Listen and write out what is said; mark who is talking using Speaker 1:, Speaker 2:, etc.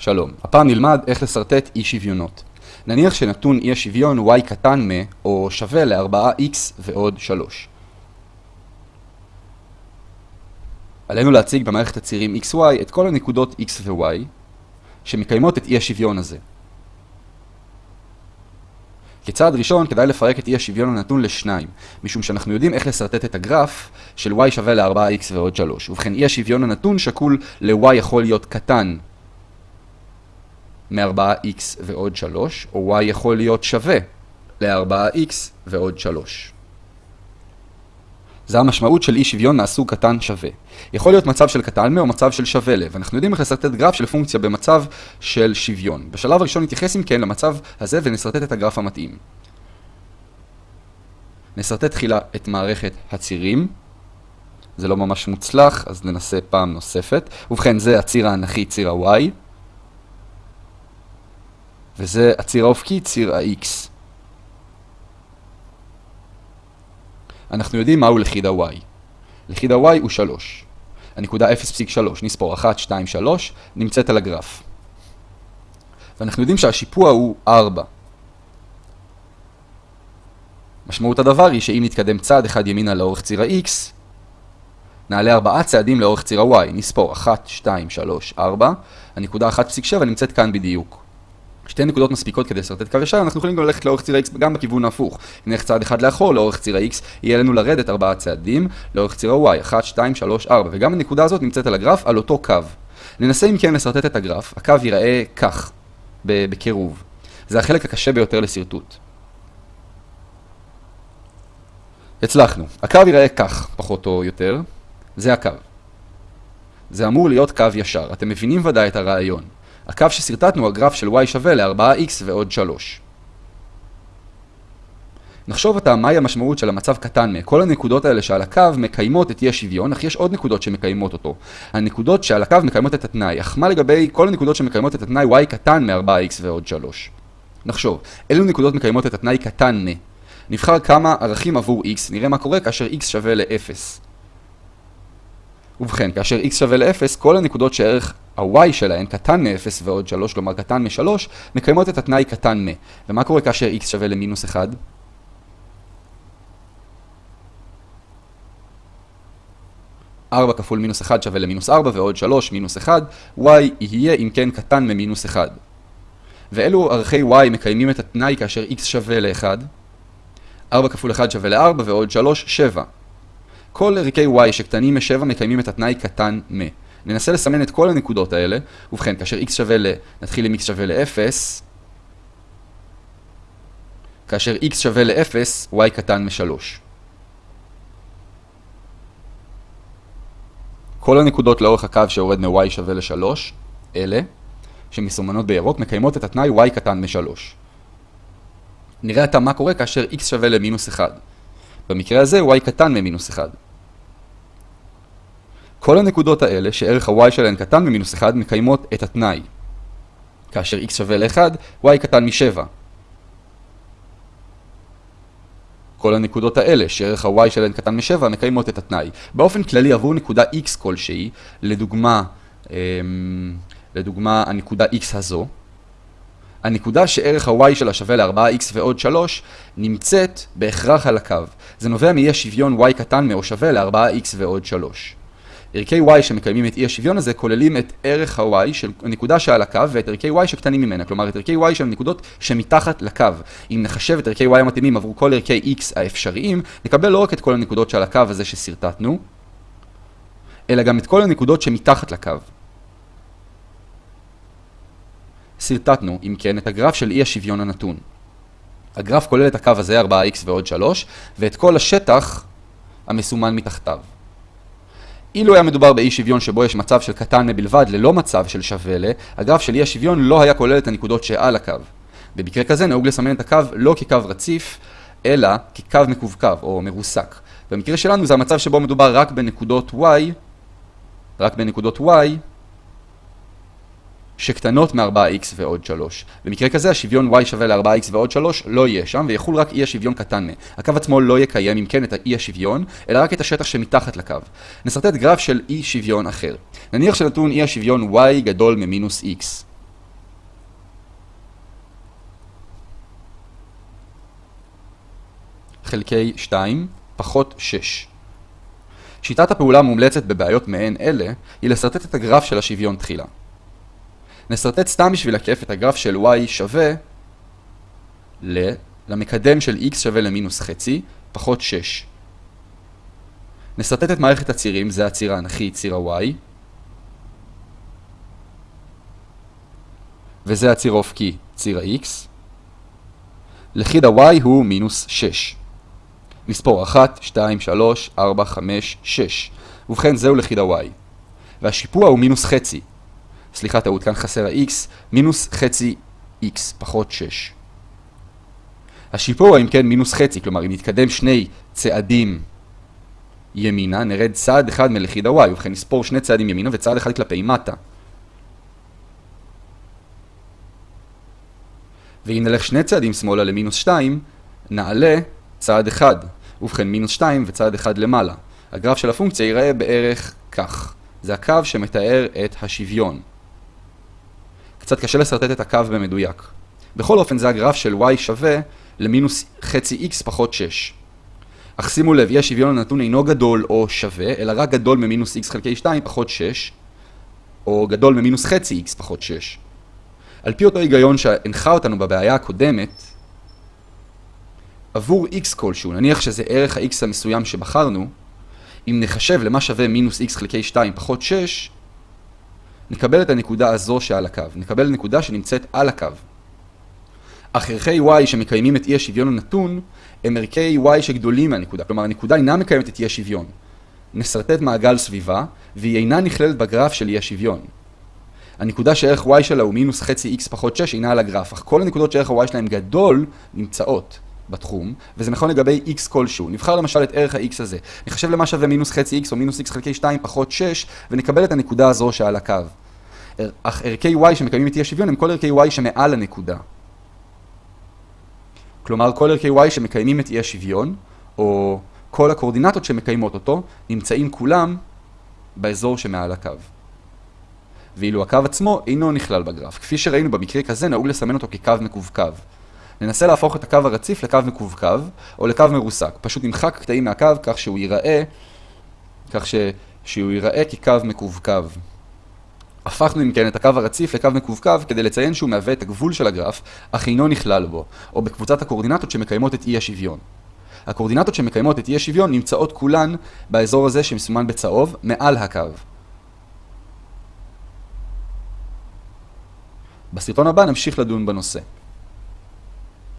Speaker 1: שלום, הפעם נלמד איך לשרטט אי שוויונות. נניח שנתון אי השוויון y קטן מ, או שווה ל-4x ועוד 3. עלינו להציג במערכת הצירים xy את כל הנקודות x ו-y שמקיימות את אי השוויון הזה. כצעד ראשון כדאי לפרק את אי השוויון הנתון לשניים, משום שאנחנו יודעים איך לשרטט את הגרף של y שווה ל-4x ועוד 3. ובכן אי השוויון הנתון שקול ל-y יכול להיות קטן מ-4x ועוד 3, או y יכול להיות שווה ל-4x ועוד 3. זה המשמעות של אי שוויון מהסוג קטן שווה. יכול להיות מצב של קטן מ או מצב של שווה ל, ואנחנו יודעים איך לשרטט גרף של פונקציה במצב של שוויון. בשלב הראשון נתייחס אם כן למצב הזה ונשרטט את הגרף המתאים. נשרטט תחילה את מערכת הצירים. זה לא ממש מוצלח, אז ננסה פעם נוספת. ובכן, זה הציר האנכי, ציר ה-y. וזה הציר האופקי, ציר ה-x. אנחנו יודעים מהו לכיד ה-y. לכיד ה-y הוא 3. הנקודה 0.3, נספור 1, 2, 3, נמצאת על הגרף. ואנחנו יודעים שהשיפוע הוא 4. משמעות הדבר היא שאם נתקדם צעד אחד ימינה לאורך ציר ה-x, נעלה 4 צעדים לאורך ציר ה-y, נספור 1, 2, 3, 4, הנקודה 1.7 נמצאת כאן בדיוק. שתי נקודות מספיקות כדי לשרטט קו ישר, אנחנו יכולים גם ללכת לאורך ציר ה-x גם בכיוון ההפוך. אם נלך צעד אחד לאחור, לאורך ציר ה-x, יהיה לנו לרדת ארבעה צעדים, לאורך ציר ה-y, 1, 2, 3, 4, וגם הנקודה הזאת נמצאת על הגרף, על אותו קו. ננסה אם כן לשרטט את הגרף, הקו ייראה כך, בקירוב. זה החלק הקשה ביותר לשרטוט. הצלחנו. הקו ייראה כך, פחות או יותר. זה הקו. זה אמור להיות קו ישר. אתם מבינים ודאי את הרעיון. הקו שסרטטנו הוא הגרף של y שווה ל-4x ועוד 3. נחשוב עתה מהי המשמעות של המצב קטן מ. כל הנקודות האלה שעל הקו מקיימות את אי השוויון, אך יש עוד נקודות שמקיימות אותו. הנקודות שעל הקו מקיימות את התנאי, אך מה לגבי כל הנקודות שמקיימות את התנאי y קטן מ-4x ועוד 3? נחשוב, אילו נקודות מקיימות את התנאי קטן מ. נבחר כמה ערכים עבור x, נראה מה קורה כאשר x שווה ל-0. ובכן, כאשר x שווה ל-0, כל הנקודות שערך ה-y שלהן קטן מ-0 ועוד 3, כלומר קטן מ-3, מקיימות את התנאי קטן מ. ומה קורה כאשר x שווה למינוס 1? ארבע כפול מינוס 1 שווה למינוס 4 ועוד 3 מינוס 1, y יהיה אם כן קטן ממינוס 1. ואלו ערכי y מקיימים את התנאי כאשר x שווה ל-1? 4 כפול 1 שווה ל-4 ועוד 3, 7. כל ערכי y שקטנים מ-7 מקיימים את התנאי קטן מ. ננסה לסמן את כל הנקודות האלה. ובכן, כאשר x שווה ל... נתחיל עם x שווה ל-0. כאשר x שווה ל-0, y קטן מ-3. כל הנקודות לאורך הקו שיורד מ-y שווה ל-3, אלה, שמסומנות בירוק, מקיימות את התנאי y קטן מ-3. נראה עתה מה קורה כאשר x שווה למינוס 1. במקרה הזה y קטן ממינוס 1. כל הנקודות האלה, שערך ה-y שלהן קטן ממינוס 1, מקיימות את התנאי. כאשר x שווה ל-1, y קטן מ-7. כל הנקודות האלה, שערך ה-y שלהן קטן מ-7, מקיימות את התנאי. באופן כללי, עבור נקודה x כלשהי, לדוגמה, אמ, לדוגמה הנקודה x הזו, הנקודה שערך ה-y שלה שווה ל-4x ועוד 3 נמצאת בהכרח על הקו. זה נובע מאי השוויון y קטן מאו שווה ל-4x ועוד 3. ערכי y שמקיימים את אי השוויון הזה כוללים את ערך ה-y של הנקודה שעל הקו ואת ערכי y שקטנים ממנה, כלומר את ערכי y של הנקודות שמתחת לקו. אם נחשב את ערכי y המתאימים עבור כל ערכי x האפשריים, נקבל לא רק את כל הנקודות שעל הקו הזה שסרטטנו, אלא גם את כל הנקודות שמתחת לקו. סרטטנו, אם כן, את הגרף של אי השוויון הנתון. הגרף כולל את הקו הזה, 4x ועוד 3, ואת כל השטח המסומן מתחתיו. אילו היה מדובר באי שוויון שבו יש מצב של קטן מבלבד ללא מצב של שווה ל, הגרף של אי השוויון לא היה כולל את הנקודות שעל הקו. במקרה כזה נהוג לסמן את הקו לא כקו רציף, אלא כקו מקווקו או מרוסק. במקרה שלנו זה המצב שבו מדובר רק בנקודות y, רק בנקודות y, שקטנות מ-4x ועוד 3. במקרה כזה השוויון y שווה ל-4x ועוד 3 לא יהיה שם ויחול רק אי השוויון קטן מ. הקו עצמו לא יקיים אם כן את האי השוויון, אלא רק את השטח שמתחת לקו. נסרטט גרף של אי שוויון אחר. נניח שנתון אי השוויון y גדול ממינוס x. חלקי 2 פחות 6. שיטת הפעולה המומלצת בבעיות מעין אלה היא לסרטט את הגרף של השוויון תחילה. נסרטט סתם בשביל הכיף את הגרף של y שווה ל... למקדם של x שווה למינוס חצי פחות 6. נסרטט את מערכת הצירים, זה הציר האנכי, ציר ה-y, וזה הציר האופקי, ציר ה-x. לכיד ה-y הוא מינוס 6. נספור 1, 2, 3, 4, 5, 6. ובכן זהו לכיד ה-y. והשיפוע הוא מינוס חצי. סליחה טעות, כאן חסר ה-x, מינוס חצי x פחות 6. השיפוע אם כן מינוס חצי, כלומר אם נתקדם שני צעדים ימינה, נרד צעד אחד מלכיד ה-y, ובכן נספור שני צעדים ימינה וצעד אחד כלפי מטה. ואם נלך שני צעדים שמאלה למינוס 2, נעלה צעד אחד, ובכן מינוס 2 וצעד אחד למעלה. הגרף של הפונקציה ייראה בערך כך. זה הקו שמתאר את השוויון. קצת קשה לסרטט את הקו במדויק. בכל אופן זה הגרף של y שווה למינוס חצי x פחות 6. אך שימו לב, אי השוויון הנתון אינו גדול או שווה, אלא רק גדול ממינוס x חלקי 2 פחות 6, או גדול ממינוס חצי x פחות 6. על פי אותו היגיון שהנחה אותנו בבעיה הקודמת, עבור x כלשהו, נניח שזה ערך ה-x המסוים שבחרנו, אם נחשב למה שווה מינוס x חלקי 2 פחות 6, נקבל את הנקודה הזו שעל הקו. נקבל נקודה שנמצאת על הקו. אך ערכי y שמקיימים את אי השוויון הנתון, הם ערכי y שגדולים מהנקודה. כלומר, הנקודה אינה מקיימת את אי השוויון. נסרטט מעגל סביבה, והיא אינה נכללת בגרף של אי השוויון. הנקודה שערך y שלה הוא מינוס חצי x פחות 6 אינה על הגרף, אך כל הנקודות שערך ה-y שלהם גדול נמצאות בתחום, וזה נכון לגבי x כלשהו. נבחר למשל את ערך ה-x הזה. נחשב למה שווה מינוס חצי x או מינוס x חלקי 2 פחות 6, ונקבל את הנקודה הזו שעל הקו. אך ערכי y שמקיימים את אי השוויון הם כל ערכי y שמעל הנקודה. כלומר, כל ערכי y שמקיימים את אי השוויון, או כל הקורדינטות שמקיימות אותו, נמצאים כולם באזור שמעל הקו. ואילו הקו עצמו אינו נכלל בגרף. כפי שראינו במקרה כזה, נהוג לסמן אותו כקו מקווקו. ננסה להפוך את הקו הרציף לקו מקווקו, או לקו מרוסק. פשוט נמחק קטעים מהקו כך שהוא ייראה, כך ש... שהוא ייראה כקו מקווקו. הפכנו אם כן את הקו הרציף לקו מקווקו כדי לציין שהוא מהווה את הגבול של הגרף, אך אינו נכלל בו, או בקבוצת הקורדינטות שמקיימות את אי השוויון. הקורדינטות שמקיימות את אי השוויון נמצאות כולן באזור הזה שמסומן בצהוב, מעל הקו. בסרטון הבא נמשיך לדון בנושא.